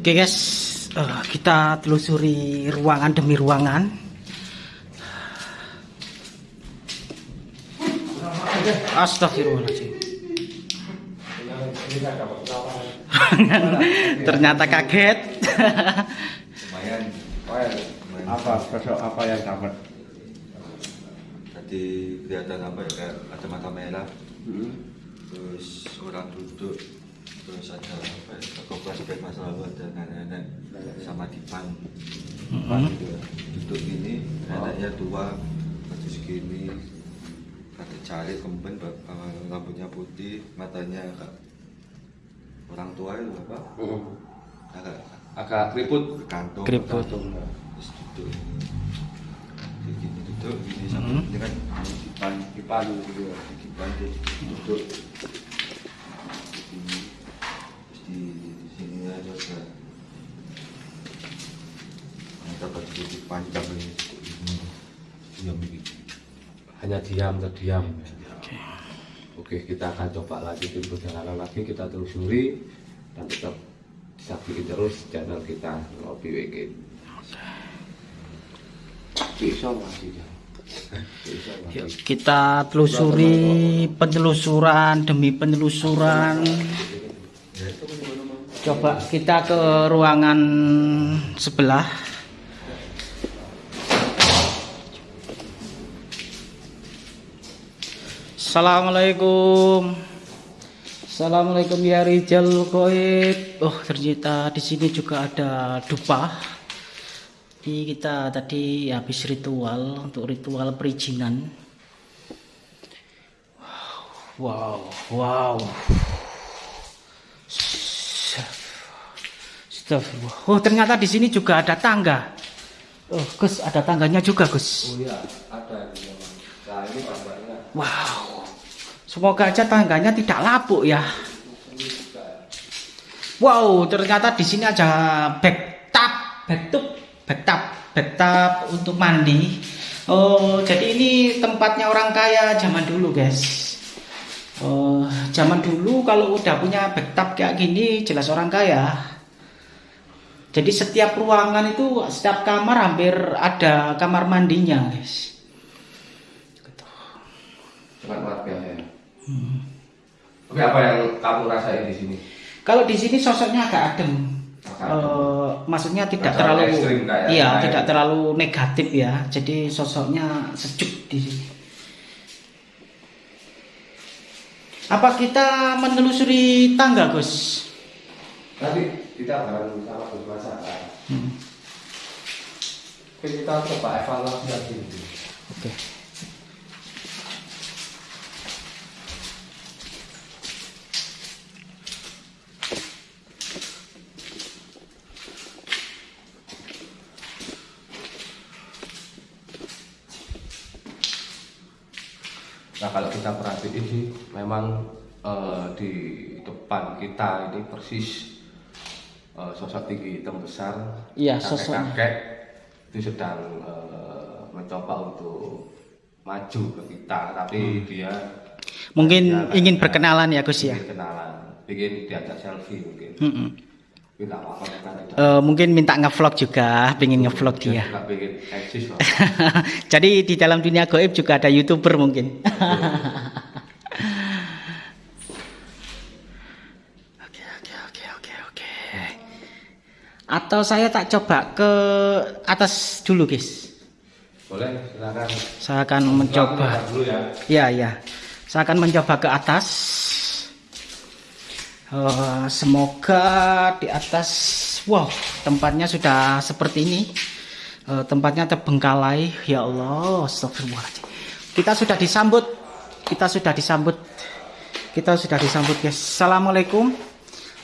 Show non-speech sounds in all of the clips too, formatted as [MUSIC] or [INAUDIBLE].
Oke guys, uh, kita telusuri ruangan demi ruangan. Astagfirullahaladzim. [LAUGHS] Ternyata kaget. apa sosok apa yang dapat tadi kelihatan apa ya kayak ada mata merah Hmm. terus orang duduk terus ada apa ya toko flashback masa lalu ada nenek-nenek sama dipan Mhm. gitu ya. duduk gini neneknya tua baju segini ada jari kemben rambutnya putih matanya agak orang tua itu apa Hmm. agak agak keriput kantung Keriput. kantung. terus duduk gini duduk gini sama ini kan dipan dipan gitu ya dipan terus duduk gini terus di, di sini aja ada putih panjang ini. Diam hanya diam terdiam. Oke. oke kita akan coba lanjutin perjalanan lagi. Kita telusuri dan tetap saksikan terus channel kita Ngopi Weekend masih. Yuk, kita telusuri penelusuran demi penelusuran. Coba kita ke ruangan sebelah. Assalamualaikum. Assalamualaikum ya Rijal Koib. Oh ternyata di sini juga ada dupa. Jadi kita tadi habis ritual untuk ritual perizinan. Wow, wow. Astagfirullah. Oh ternyata di sini juga ada tangga. Oh Gus ada tangganya juga Gus. oh iya ada ini nah ini tambahnya Wow. Semoga aja tangganya tidak lapuk ya. Wow, ternyata di sini ada bathtub, bathtub, bathtub, bathtub untuk mandi. Oh, jadi ini tempatnya orang kaya zaman dulu, guys. Oh, zaman dulu kalau udah punya bathtub kayak gini jelas orang kaya. Jadi setiap ruangan itu setiap kamar hampir ada kamar mandinya, guys. dengan warga ya oke apa yang kamu rasain di sini Kalau di sini sosoknya agak adem. Agak Eh, maksudnya tidak Agak terlalu ekstrim kayak iya, lain. tidak terlalu negatif ya. Jadi sosoknya sejuk di sini. Apa kita menelusuri tangga, Gus? nanti kita bareng sama Gus Masa Hmm, oke kita coba evaluasi lagi Oke. Nah kalau kita perhatiin sih memang eh, di depan kita ini persis eh, sosok tinggi hitam besar Iya, sosoknya. kakek itu sedang eh, mencoba untuk maju ke kita tapi dia Mungkin dia ingin berkenalan ya, Gus ya. ingin kenalan ingin diajak selfie mungkin apa-apa kita tidak Eh, mungkin minta ngevlog juga, pengen ngevlog dia. nggak pengen eksis [LAUGHS] Jadi di dalam dunia goib juga ada youtuber mungkin. [LAUGHS] Oke oke oke oke oke. Atau saya tak coba ke atas dulu guys. boleh silakan Saya akan mencoba. Dulu ya Ya ya. Saya akan mencoba ke atas. Eh, semoga di atas, wow, tempatnya sudah seperti ini. Eh, tempatnya terbengkalai, ya Allah, astagfirullahaladzim. Kita sudah disambut, kita sudah disambut, kita sudah disambut, guys. Assalamualaikum,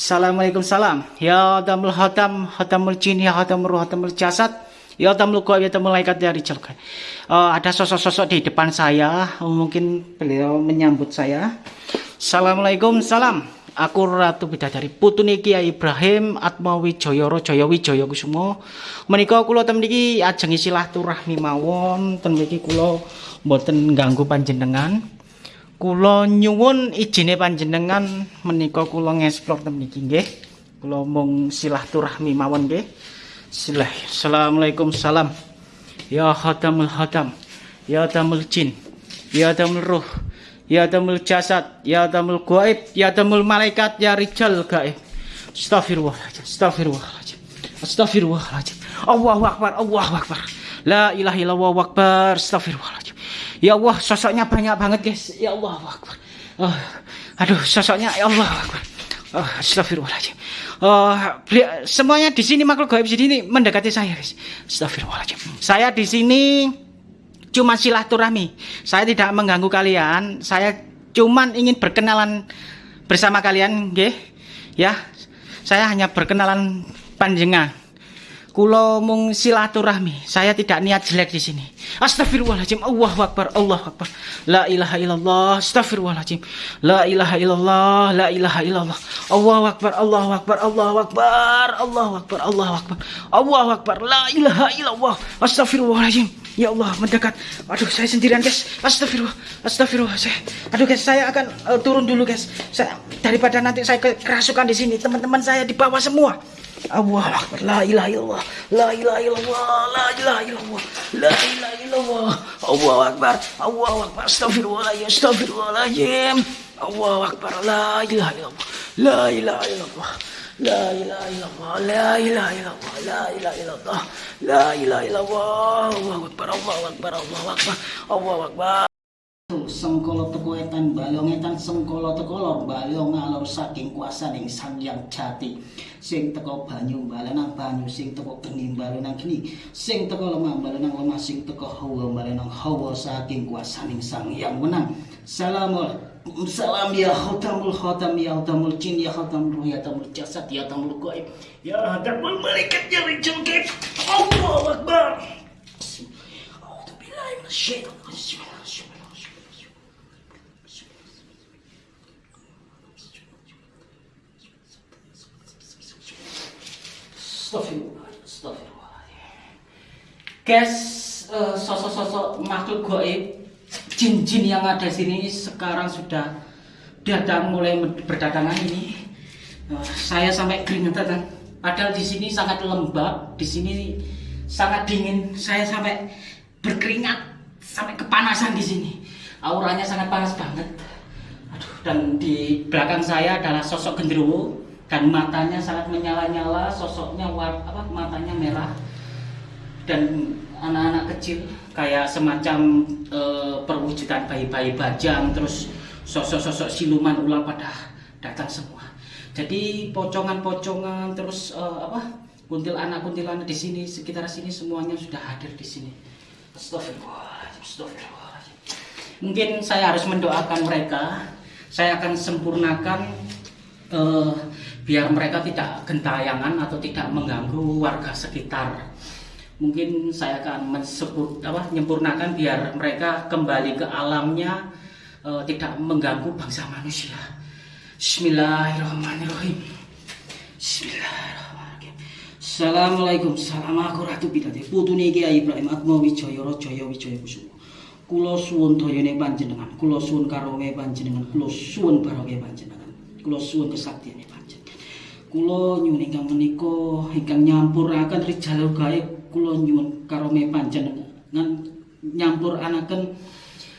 assalamualaikum salam. Ya damul hadam, hadamul jin, ya hadamul ruh, hadamul jasad. Ya tamlu kau ya tamlu malaikat dari cerkai. Eh, ada sosok-sosok di depan saya, mungkin beliau menyambut saya. Assalamualaikum, salam. Aku Ratu Bidadari Putune Kiai Ibrahim Atma Wijaya Jaya Wijaya Kusumo. Menika kula ten mriki ajeng silaturahmi mawon, ten mriki kula mboten ganggu panjenengan. Kula nyuwun ijine panjenengan menika kula ngeksplor ten mriki nggih. Kula mung silaturahmi mawon nggih. Bismillah. Assalamualaikum salam. Ya khatamul khatam. Ya tamul jin. Ya tamul ruh. Ya tamul jasad. Ya tamul gaib. Ya tamul malaikat. Ya rijal gaib. Astagfirullahaladzim. Astagfirullahaladzim. Astagfirullahaladzim. Allahu akbar. Allahu akbar. La ilaha illallah akbar. Astagfirullahaladzim. Ya Allah, sosoknya banyak banget, guys. Ya Allah akbar. Oh, aduh, sosoknya ya Allah akbar. Oh, astagfirullahaladzim. Oh, beli- semuanya di sini makhluk gaib di sini mendekati saya, guys. Astagfirullahaladzim. Saya di sini cuma silaturahmi. Saya tidak mengganggu kalian. Saya cuman ingin berkenalan bersama kalian, nggih. Ya. Saya hanya berkenalan panjenengan. Kulo mung silaturahmi. Saya tidak niat jelek di sini. Astagfirullahaladzim. Allahu Akbar. Allahu Akbar. La ilaha illallah. Astagfirullahaladzim. La ilaha illallah. La ilaha illallah. Allahu Akbar. Allahu Akbar. Allahu Akbar. Allahu Akbar. Allahu Akbar. Allahu Akbar. La ilaha illallah. Astagfirullahaladzim. Ya Allah mendekat. Aduh saya sendirian guys. Astagfirullah. Astagfirullah. Saya, aduh guys saya akan eh, turun dulu guys. Saya daripada nanti saya ke- kerasukan di sini. Teman-teman saya di bawah semua. Allah Akbar. La ilaha illallah. La ilaha illallah. La ilaha illallah. La ilaha illallah. Allah Akbar. Allah Akbar. Astagfirullahaladzim. Astagfirullahaladzim. Allah Akbar. La ilaha illallah. La ilaha illallah. Illallah. La ilaha illallah. La ilaha illallah. Allahu Akbar. Allahu Akbar. Allahu Akbar. Allahu Akbar. Sengkolo teko etan balong etan sengkolo teko lor balong ngalor saking kuasaning sang yang jati. Sing teko banyu balenang banyu sing teko geni balenang geni sing teko lemah balenang lemah sing teko hawa balenang hawa saking kuasaning sang yang menang Salamul Salam ya khatamul khatam ya khatamul jin ya khatamul ruh ya khatamul jasad ya khatamul gaib. Ya khatamul malaikat ya rijal gaib. Allahu Akbar. A'udzu Astagfirullah, astagfirullah. Guys, eh, sosok-sosok makhluk gaib, jin-jin yang ada sini sekarang sudah datang mulai berdatangan ini. Eh, saya sampai keringetan. Padahal di sini sangat lembab, di sini sangat dingin. Saya sampai berkeringat, sampai kepanasan di sini. Auranya sangat panas banget. Aduh, dan di belakang saya adalah sosok genderuwo dan matanya sangat menyala-nyala, sosoknya war, apa matanya merah dan anak-anak kecil kayak semacam eh, perwujudan bayi-bayi bajang terus sosok-sosok siluman ular pada datang semua. Jadi pocongan-pocongan terus eh, apa kuntilanak-kuntilanak di sini sekitar sini semuanya sudah hadir di sini. Astagfirullahaladzim, astagfirullahaladzim. Mungkin saya harus mendoakan mereka. Saya akan sempurnakan eh, biar mereka tidak gentayangan atau tidak mengganggu warga sekitar. Mungkin saya akan menyempurnakan biar mereka kembali ke alamnya eh, tidak mengganggu bangsa manusia. Bismillahirrahmanirrahim. Bismillahirrahmanirrahim. Assalamualaikum. Salam aku Ratu Bidade. Putune Kiai Ibrahim Atma Wijaya Rajaya Wijaya Kusuma. Kula suwun dayane panjenengan, kula suwun karonge panjenengan, kula suwun barokah panjenengan. Kula suwun panjenengan. Kula nyuwun ingkang menika ingkang nyampuraken rijal gaib, kula nyuwun karonge panjenengan nyampuranaken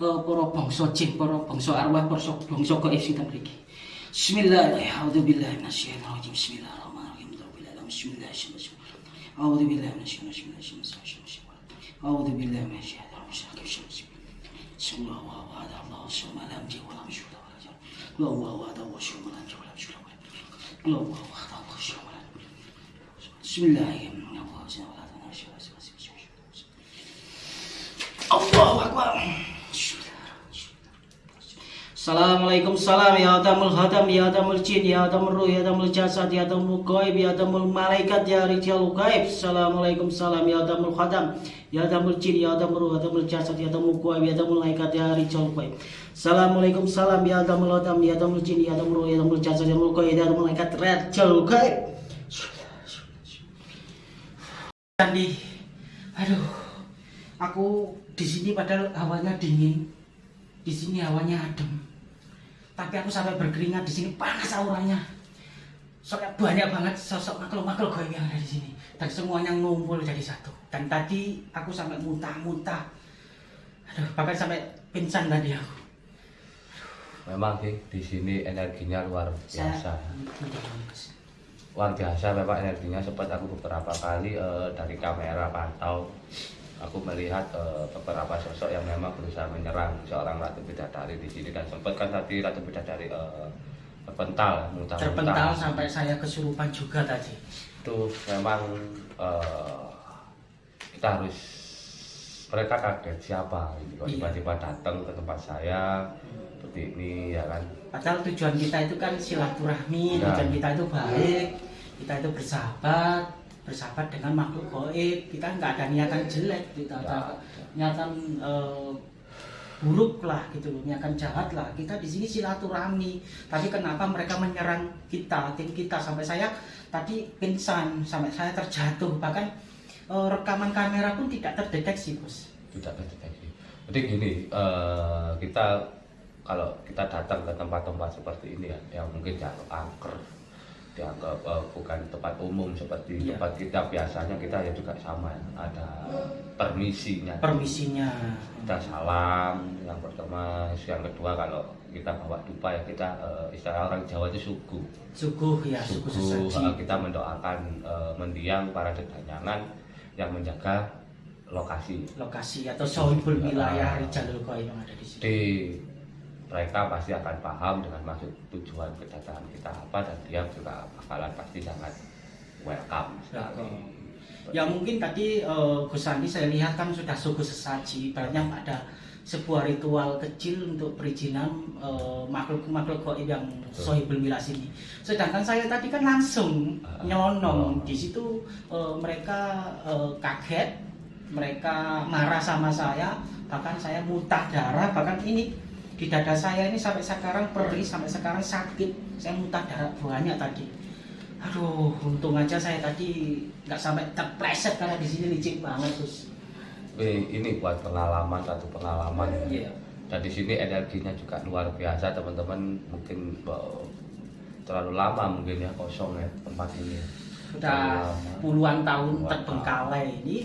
eh, para bangsa jin, para bangsa arwah, para bangsa gaib sinten mriki. Bismillahirrahmanirrahim. Bismillahirrahmanirrahim. Bismillahirrahmanirrahim. Yakul lahu kufuwan ahad. Allahu samad. Bismillahirrahmanirrahim. Allahu Akbar. Assalamualaikum salam ya tamul hadam ya tamul jin ya tamul ruh ya tamul jasad ya tamul gaib ya tamul malaikat ya rijal gaib. Assalamualaikum salam ya tamul hadam ya tamul jin ya tamul ruh ya tamul jasad ya tamul gaib ya tamul malaikat ya rijal gaib Assalamualaikum salam ya tamul hadam ya tamul jin ya tamul ruh ya tamul jasad ya tamul gaib ya tamul malaikat rijal gaib Sandi. Aduh aku di sini padahal hawanya dingin. Di sini hawanya adem. Tapi aku sampai berkeringat di sini panas auranya. Soalnya banyak banget sosok makhluk-makhluk goib yang ada di sini dan semuanya ngumpul jadi satu. Dan tadi aku sampai muntah-muntah. Aduh bahkan sampai pingsan tadi aku. Memang sih di sini energinya luar biasa. Saya- luar biasa memang energinya sempat aku beberapa kali eh, dari kamera pantau. Aku melihat eh, beberapa sosok yang memang berusaha menyerang seorang ratu bidadari di sini. Dan sempat kan tadi ratu bidadari eh, terpental muntah terpental sampai saya kesurupan juga tadi itu memang eh, kita harus mereka kaget siapa gitu kok Iya. tiba-tiba datang ke tempat saya seperti ini ya kan Padahal tujuan kita itu kan silaturahmi, Ya. tujuan kita itu baik, kita itu bersahabat, bersahabat dengan makhluk goib. Kita nggak ada niatan jelek, kita ada Ya. niatan eh, buruk lah gitu loh, niatan jahat lah. Kita di sini silaturahmi. Tapi kenapa mereka menyerang kita, tim kita sampai saya tadi pingsan, sampai saya terjatuh. Bahkan eh, rekaman kamera pun tidak terdeteksi, bos. tidak terdeteksi. Jadi gini, eh, kita kalau kita datang ke tempat-tempat seperti ini ya, yang mungkin dianggap angker, dianggap eh, bukan tempat umum seperti Iya. tempat kita biasanya kita ya juga sama ya. ada permisinya. Permisinya. Kita salam yang pertama, yang kedua kalau kita bawa dupa ya kita eh, istilah orang Jawa itu suku. Suguh ya, Suku sesaji. eh, kita mendoakan eh, mendiang para dedanyangan yang menjaga lokasi lokasi atau sohibul Ah. wilayah Rijalul Qaim yang ada di sini. Jadi mereka pasti akan paham dengan maksud tujuan kedatangan kita apa dan dia juga bakalan pasti sangat welcome sekali. Ya mungkin tadi eh, Gus Andi saya lihat kan sudah suku sesaji, banyak ada sebuah ritual kecil untuk perizinan eh, makhluk-makhluk goib yang sohibul wilayah sini. Sedangkan saya tadi kan langsung Ah, nyelonong oh. di situ eh, mereka eh, kaget, mereka marah sama saya, bahkan saya muntah darah, bahkan ini di dada saya ini sampai sekarang perih, sampai sekarang sakit, saya muntah darah banyak tadi. Aduh, untung aja saya tadi nggak sampai terpleset karena di sini licin banget terus. Tapi ini buat pengalaman satu pengalaman. Iya. Dan di sini energinya juga luar biasa teman-teman mungkin eh, terlalu lama mungkin ya kosong ya tempat ini. Sudah puluhan tahun Puluhan terbengkalai ini.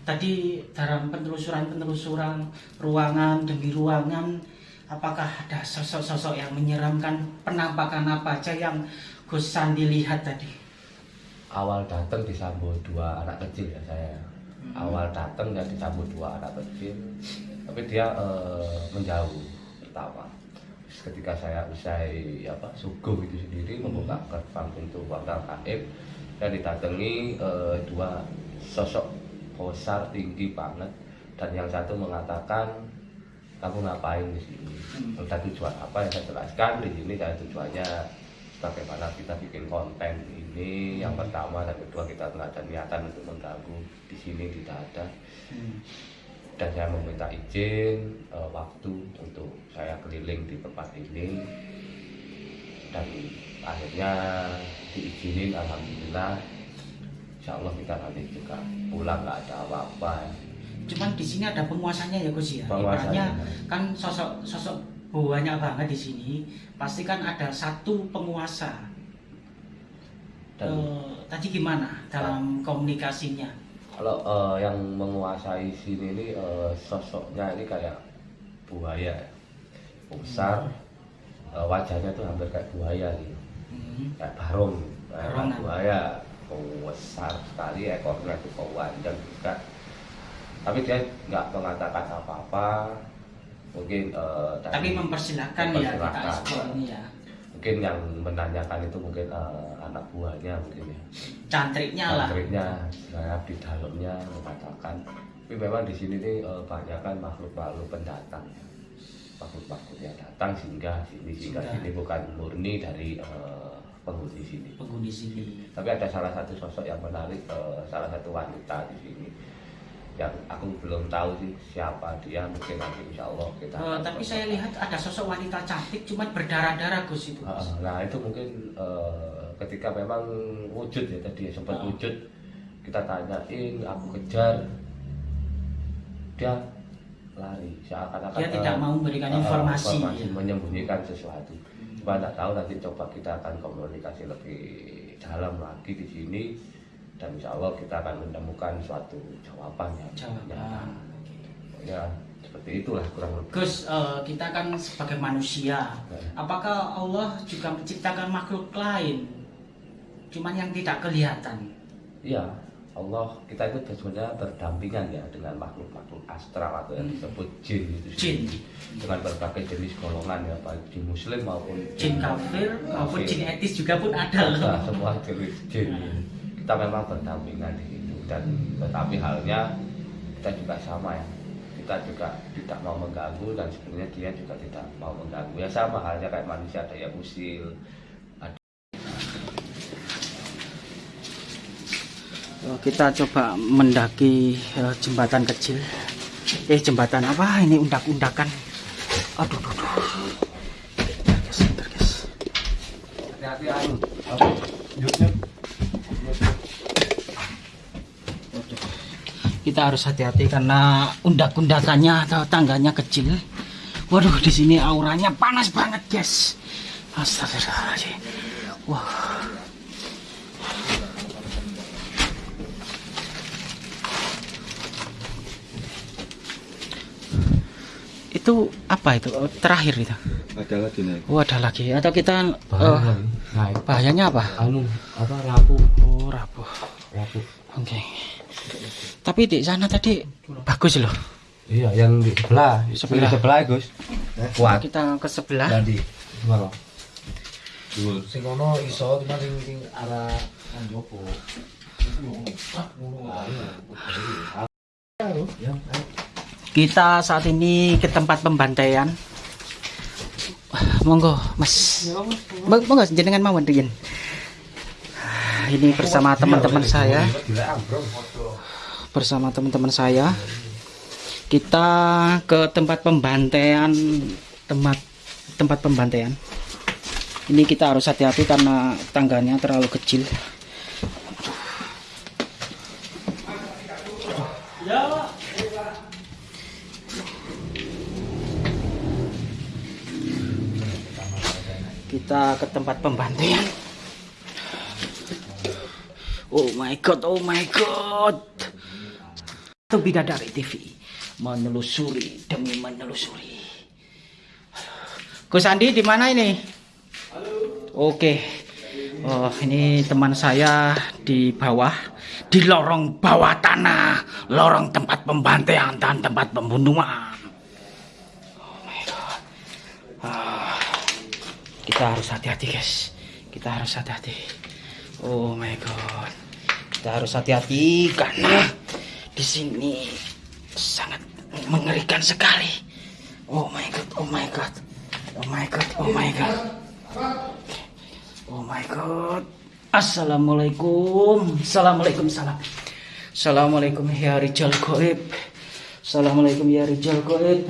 Tadi dalam penelusuran-penelusuran ruangan demi ruangan, apakah ada sosok-sosok yang menyeramkan penampakan apa aja yang Gus Sandi lihat tadi? Awal datang disambut dua anak kecil ya saya. Hmm. Awal datang dan disambut dua anak kecil, tapi dia eh, menjauh pertama. Ketika saya usai apa suguh itu sendiri membuka gerbang pintu warga gaib dan didatangi eh, dua sosok besar tinggi banget dan yang satu mengatakan kamu ngapain di sini? Hmm. Ada tujuan apa yang saya jelaskan? Di sini saya tujuannya bagaimana kita bikin konten ini. Yang pertama dan kedua kita nggak ada niatan untuk mengganggu. Di sini tidak ada. Hmm. dan saya meminta izin eh, waktu untuk saya keliling di tempat ini. Dan akhirnya diizinin alhamdulillah. Insya Allah kita nanti juga pulang nggak ada apa-apa Cuman di sini ada penguasanya ya Gus ya. Penguasanya. Kan sosok sosok banyak banget di sini. Pasti kan ada satu penguasa. dan Eh, tadi gimana dalam komunikasinya? kalau eh, yang menguasai sini ini eh, sosoknya ini kayak buaya ya. besar eh, wajahnya tuh hampir kayak buaya gitu Hmm. kayak barong kayak buaya besar sekali ekornya tuh panjang juga tapi dia nggak mengatakan apa-apa mungkin dari- Tapi mempersilahkan ya kita eksplor ini ya. mungkin yang menanyakan itu mungkin eh, anak buahnya mungkin ya Cantriknya lah. Cantriknya, saya di dalamnya mengatakan tapi memang di sini nih eh, banyak kan makhluk-makhluk pendatang ya. makhluk-makhluk yang datang sehingga sini sehingga Singgah. sini bukan murni dari eh, penghuni sini penghuni sini. tapi ada salah satu sosok yang menarik salah satu wanita di sini yang aku belum tahu sih siapa dia mungkin nanti insya Allah kita Eh, akan tapi saya lihat ada sosok wanita cantik cuma berdarah-darah Gus itu. Gus. Ah, Nah itu mungkin eh, ketika memang wujud ya tadi ya, sempat Ah. wujud kita tanyain aku kejar dia lari seakan-akan Dia eh, tidak mau memberikan eh, informasi. informasi, ya. menyembunyikan sesuatu cuma nggak tahu nanti coba kita akan komunikasi lebih dalam lagi di sini dan insya Allah kita akan menemukan suatu jawaban yang Jawaban. nyata. ya seperti itulah kurang lebih Gus, eh, kita kan sebagai manusia, Ya. apakah Allah juga menciptakan makhluk lain, cuman yang tidak kelihatan? Iya, Allah kita itu sebenarnya berdampingan ya dengan makhluk-makhluk astral atau yang Hmm. disebut jin itu Jin. dengan berbagai jenis golongan ya baik jin muslim maupun Jin kafir maupun jin etis juga pun ada Ada loh. semua jenis jin kita memang berdampingan di situ dan tetapi halnya kita juga sama ya kita juga tidak mau mengganggu dan sebenarnya dia juga tidak mau mengganggu ya sama halnya kayak manusia ada yang usil ada Oh, Kita coba mendaki eh, jembatan kecil. Eh jembatan apa? Ini undak-undakan. Aduh, aduh, aduh. Hati-hati anu Kita harus hati-hati karena undak-undakannya atau tangganya kecil. Waduh, di sini auranya panas banget, guys. Astagfirullahaladzim. Wah. Itu apa itu? Oh, Terakhir itu. ada lagi naik Oh, ada lagi. Atau kita eh, naik bahayanya apa? anu apa rapuh Oh, rapuh. rapuh Oke. Tapi di sana tadi bagus loh. iya yang di sebelah Sebelah. di sebelah Gus kuat Kita ke sebelah. tadi sing ono iso cuma sing sing arah nang jopo. Kita saat ini ke tempat pembantaian. Monggo, Mas. Mong- Monggo jenengan mau Rian. Ini bersama teman-teman saya, bersama teman-teman saya. Kita ke tempat pembantaian, tempat tempat pembantaian. Ini kita harus hati-hati karena tangganya terlalu kecil. Kita ke tempat pembantaian. Oh my god, oh my god. Itu Bidadari TV menelusuri demi menelusuri. Gus Andi di mana ini? Oke. Oh, ini teman saya di bawah, di lorong bawah tanah, lorong tempat pembantaian dan tempat pembunuhan. Oh my god. Ah, kita harus hati-hati, guys. Kita harus hati-hati. Oh my god. Kita harus hati-hati karena di sini sangat mengerikan sekali. Oh my god, oh my god. Oh my god, oh my god. Oh my god. Assalamualaikum. Assalamualaikum salam. Assalamualaikum ya Rijal Goib. Assalamualaikum ya Rijal Goib.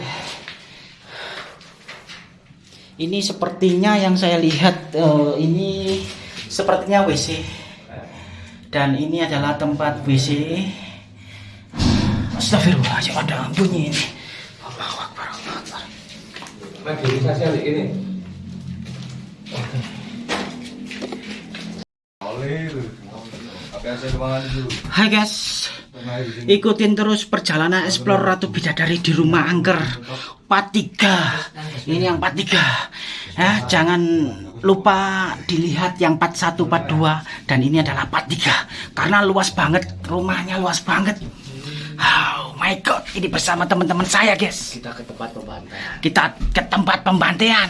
Ini sepertinya yang saya lihat eh, ini sepertinya WC. Dan ini adalah tempat WC. Astagfirullahaladzim ada bunyi ini. Allahu Akbar, Allahu Akbar. Ini Hai guys, ikutin terus perjalanan explore Ratu Bidadari di rumah angker part 3 Ini yang part 3 ya, Jangan lupa dilihat yang part 1, part 2 Dan ini adalah part 3 Karena luas banget, rumahnya luas banget. Oh my god, ini bersama teman-teman saya guys. Kita ke tempat pembantaian. Kita ke tempat pembantaian.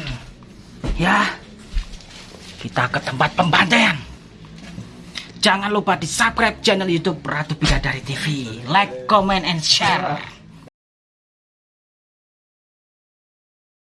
Ya. Kita ke tempat pembantaian. Jangan lupa di subscribe channel YouTube Ratu Bidadari TV. Like, comment, and share.